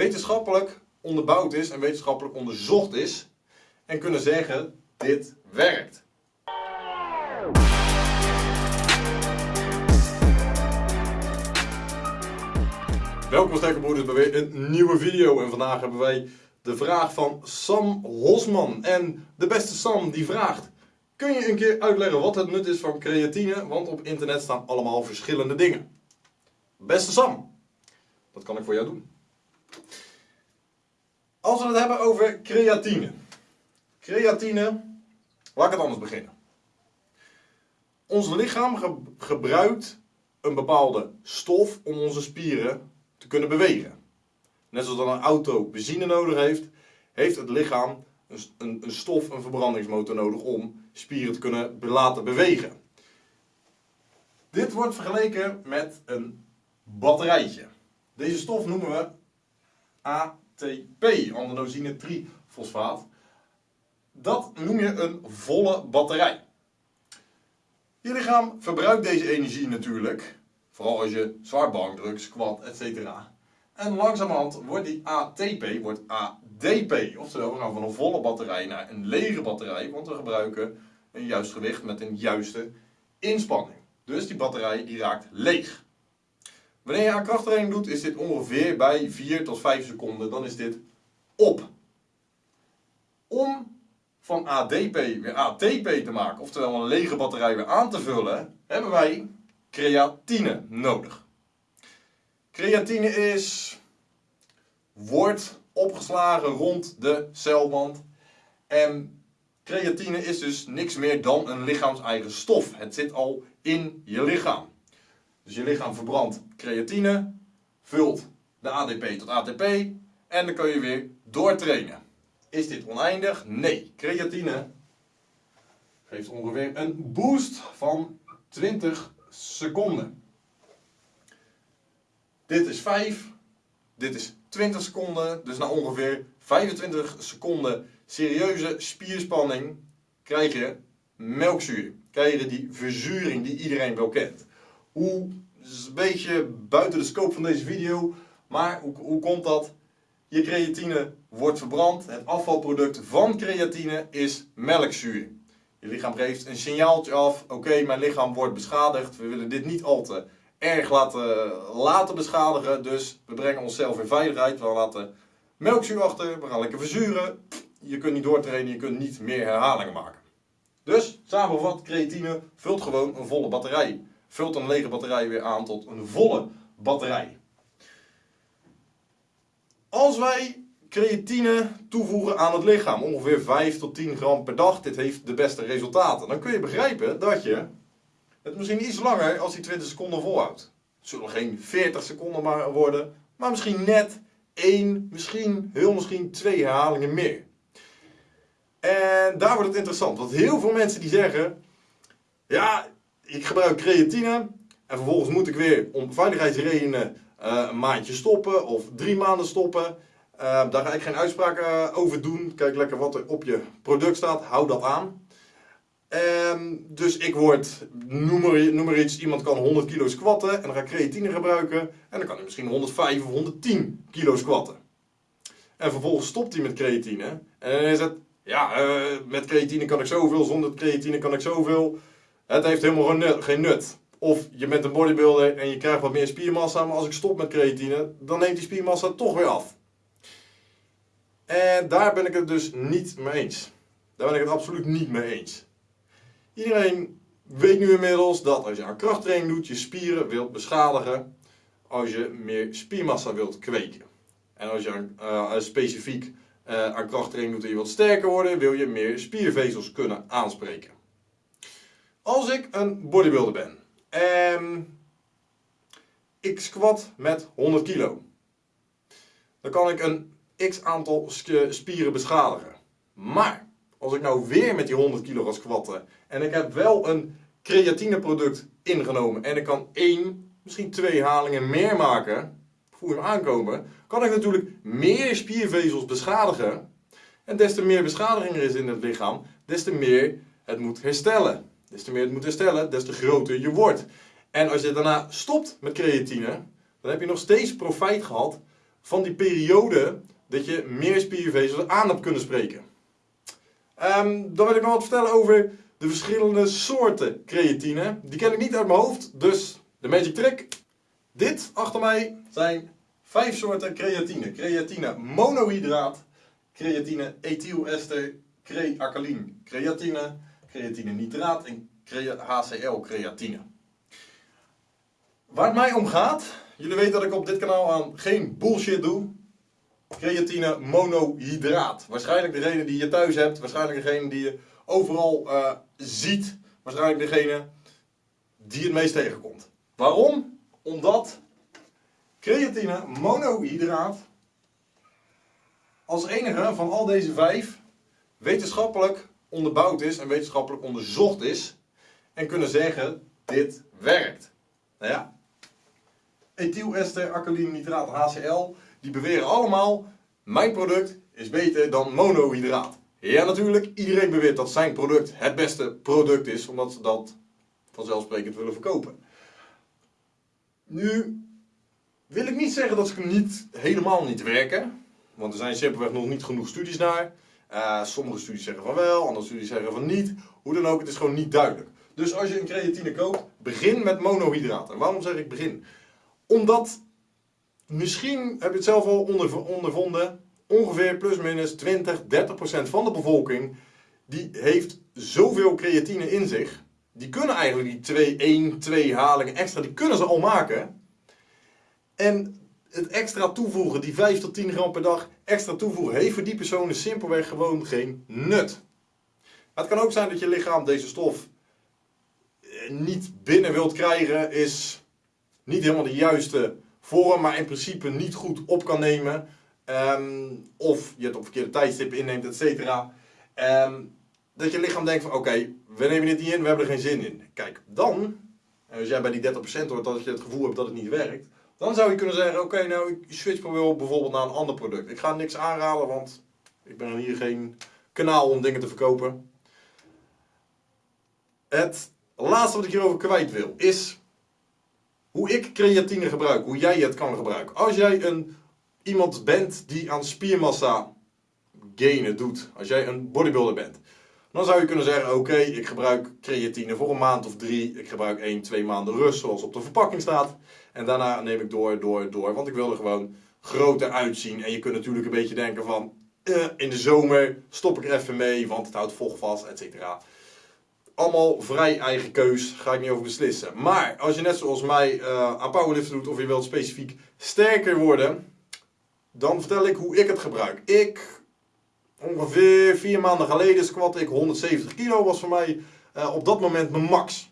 wetenschappelijk onderbouwd is en wetenschappelijk onderzocht is en kunnen zeggen dit werkt. Welkom sterke broeders bij weer een nieuwe video en vandaag hebben wij de vraag van Sam Hosman. En de beste Sam die vraagt, kun je een keer uitleggen wat het nut is van creatine, want op internet staan allemaal verschillende dingen. Beste Sam, dat kan ik voor jou doen. Als we het hebben over creatine. Creatine, laat ik het anders beginnen. Ons lichaam gebruikt een bepaalde stof om onze spieren te kunnen bewegen. Net zoals een auto benzine nodig heeft, heeft het lichaam een, een, een stof, een verbrandingsmotor nodig om spieren te kunnen laten bewegen. Dit wordt vergeleken met een batterijtje. Deze stof noemen we ATP, adenosine trifosfaat. Dat noem je een volle batterij. Je lichaam verbruikt deze energie natuurlijk, vooral als je zwaar bankdruk, squat, etc. En langzamerhand wordt die ATP wordt ADP, oftewel we gaan van een volle batterij naar een lege batterij, want we gebruiken een juist gewicht met een juiste inspanning. Dus die batterij die raakt leeg. Wanneer je aan krachttraining doet, is dit ongeveer bij 4 tot 5 seconden. Dan is dit op. Om van ADP weer ATP te maken, oftewel een lege batterij weer aan te vullen, hebben wij creatine nodig. Creatine is, wordt opgeslagen rond de celwand. En creatine is dus niks meer dan een lichaams-eigen stof. Het zit al in je lichaam. Dus je lichaam verbrandt creatine, vult de ADP tot ATP en dan kun je weer doortrainen. Is dit oneindig? Nee. Creatine geeft ongeveer een boost van 20 seconden. Dit is 5, dit is 20 seconden, dus na ongeveer 25 seconden serieuze spierspanning krijg je melkzuur. Krijg je die verzuring die iedereen wel kent. Hoe, is een beetje buiten de scope van deze video, maar hoe, hoe komt dat? Je creatine wordt verbrand. Het afvalproduct van creatine is melkzuur. Je lichaam geeft een signaaltje af. Oké, mijn lichaam wordt beschadigd. We willen dit niet al te erg laten, laten beschadigen. Dus we brengen onszelf in veiligheid. We laten melkzuur achter. We gaan lekker verzuren. Je kunt niet doortrainen. Je kunt niet meer herhalingen maken. Dus, samengevat, creatine vult gewoon een volle batterij vult een lege batterij weer aan tot een volle batterij. Als wij creatine toevoegen aan het lichaam, ongeveer 5 tot 10 gram per dag, dit heeft de beste resultaten, dan kun je begrijpen dat je het misschien iets langer als die 20 seconden volhoudt. Het zullen geen 40 seconden maar worden, maar misschien net 1, misschien, heel misschien 2 herhalingen meer. En daar wordt het interessant, want heel veel mensen die zeggen, ja, ik gebruik creatine en vervolgens moet ik weer om veiligheidsredenen uh, een maandje stoppen of drie maanden stoppen. Uh, daar ga ik geen uitspraken uh, over doen. Kijk lekker wat er op je product staat, hou dat aan. Uh, dus ik word, noem maar, noem maar, iets, iemand kan 100 kilo squatten en dan ga ik creatine gebruiken en dan kan hij misschien 105 of 110 kilo squatten. En vervolgens stopt hij met creatine en dan is het, ja, met creatine kan ik zoveel, zonder creatine kan ik zoveel. Het heeft helemaal geen nut. Of je bent een bodybuilder en je krijgt wat meer spiermassa, maar als ik stop met creatine, dan neemt die spiermassa toch weer af. En daar ben ik het dus niet mee eens. Daar ben ik het absoluut niet mee eens. Iedereen weet nu inmiddels dat als je aan krachttraining doet, je spieren wilt beschadigen als je meer spiermassa wilt kweken. En als je uh, specifiek uh, aan krachttraining doet en je wilt sterker worden, wil je meer spiervezels kunnen aanspreken. Als ik een bodybuilder ben en ik squat met 100 kilo, dan kan ik een x aantal spieren beschadigen. Maar als ik nou weer met die 100 kilo ga squatten en ik heb wel een creatineproduct ingenomen en ik kan één, misschien twee halingen meer maken, voel hem aankomen, kan ik natuurlijk meer spiervezels beschadigen. En des te meer beschadiging er is in het lichaam, des te meer het moet herstellen. Des te meer het moet herstellen, des te groter je wordt. En als je daarna stopt met creatine, dan heb je nog steeds profijt gehad van die periode dat je meer spiervezels aan hebt kunnen spreken. Ehm, dan wil ik nog wat vertellen over de verschillende soorten creatine. Die ken ik niet uit mijn hoofd, dus de magic trick. Dit achter mij zijn vijf soorten creatine. Creatine monohydraat, creatine ethylester, crealkaline creatine, creatine nitraat en HCl creatine. Waar het mij om gaat, jullie weten dat ik op dit kanaal aan geen bullshit doe. Creatine monohydraat. Waarschijnlijk degene die je thuis hebt, waarschijnlijk degene die je overal uh, ziet, waarschijnlijk degene die het meest tegenkomt. Waarom? Omdat creatine monohydraat als enige van al deze vijf wetenschappelijk onderbouwd is en wetenschappelijk onderzocht is en kunnen zeggen dit werkt. Nou ja, ethylester, alkaline nitraat HCl, die beweren allemaal mijn product is beter dan monohydraat. Ja natuurlijk, iedereen beweert dat zijn product het beste product is, omdat ze dat vanzelfsprekend willen verkopen. Nu wil ik niet zeggen dat ze niet, helemaal niet werken, want er zijn simpelweg nog niet genoeg studies naar. Uh, sommige studies zeggen van wel, andere studies zeggen van niet. Hoe dan ook, het is gewoon niet duidelijk. Dus als je een creatine koopt, begin met monohydraten. Waarom zeg ik begin? Omdat, misschien heb je het zelf al ondervonden, ongeveer plus minus 20, 30 procent van de bevolking, die heeft zoveel creatine in zich. Die kunnen eigenlijk die 2, 1, 2 halingen extra, die kunnen ze al maken. En het extra toevoegen, die 5 tot 10 gram per dag extra toevoegen, heeft voor die personen simpelweg gewoon geen nut. het kan ook zijn dat je lichaam deze stof eh, niet binnen wilt krijgen, is niet helemaal de juiste vorm, maar in principe niet goed op kan nemen. Um, of je het op verkeerde tijdstip inneemt, et cetera. Um, dat je lichaam denkt van oké, we nemen dit niet in, we hebben er geen zin in. Kijk, dan, als jij bij die 30% hoort dat je het gevoel hebt dat het niet werkt, dan zou je kunnen zeggen, oké, nou ik switch bijvoorbeeld naar een ander product. Ik ga niks aanraden, want ik ben hier geen kanaal om dingen te verkopen. Het laatste wat ik hierover kwijt wil, is hoe ik creatine gebruik, hoe jij het kan gebruiken. Als jij een, iemand bent die aan spiermassa gainen doet, als jij een bodybuilder bent, dan zou je kunnen zeggen, oké, ik gebruik creatine voor een maand of drie. Ik gebruik 1, 2 maanden rust, zoals op de verpakking staat. En daarna neem ik door, door, door, want ik wil er gewoon groter uitzien. En je kunt natuurlijk een beetje denken van, eh, in de zomer stop ik er even mee, want het houdt vocht vast, et cetera. Allemaal vrij eigen keus, ga ik niet over beslissen. Maar als je net zoals mij uh, aan powerliften doet, of je wilt specifiek sterker worden, dan vertel ik hoe ik het gebruik. Ik ongeveer vier maanden geleden squat ik 170 kilo, was voor mij uh, op dat moment mijn max.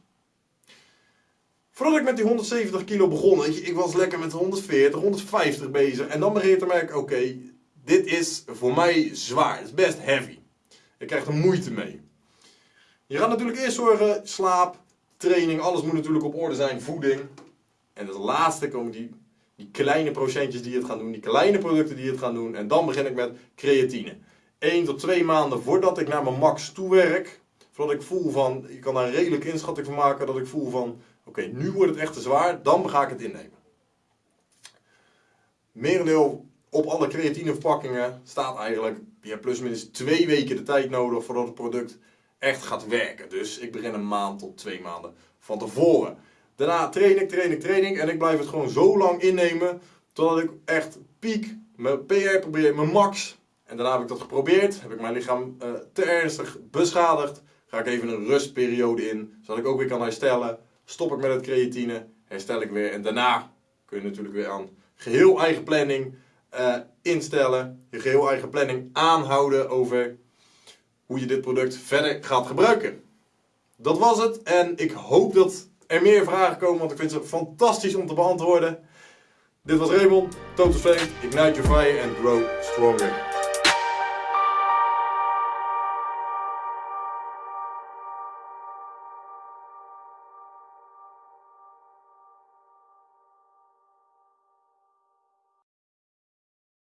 Voordat ik met die 170 kilo begon, weet ik was lekker met 140, 150 bezig. En dan begin je te merken, oké, dit is voor mij zwaar. Het is best heavy. Ik krijg er moeite mee. Je gaat natuurlijk eerst zorgen, slaap, training, alles moet natuurlijk op orde zijn, voeding. En als laatste komen die, die kleine procentjes die het gaan doen, die kleine producten die het gaan doen. En dan begin ik met creatine. 1 tot 2 maanden voordat ik naar mijn max toe werk. Voordat ik voel van, ik kan daar een redelijke inschatting van maken, dat ik voel van, oké, nu wordt het echt te zwaar, dan ga ik het innemen. Merendeel op alle creatine verpakkingen staat eigenlijk, je hebt plus minus 2 weken de tijd nodig voordat het product echt gaat werken. Dus ik begin een maand tot 2 maanden van tevoren. Daarna train ik, train ik, train ik en ik blijf het gewoon zo lang innemen totdat ik echt piek, mijn PR probeer, mijn max en daarna heb ik dat geprobeerd, heb ik mijn lichaam uh, te ernstig beschadigd. Ga ik even een rustperiode in, zodat ik ook weer kan herstellen. Stop ik met het creatine, herstel ik weer. En daarna kun je natuurlijk weer aan geheel eigen planning uh, instellen. Je geheel eigen planning aanhouden over hoe je dit product verder gaat gebruiken. Dat was het en ik hoop dat er meer vragen komen, want ik vind ze fantastisch om te beantwoorden. Dit was Raymond, Total Flame, Ignite Your Fire and Grow Stronger.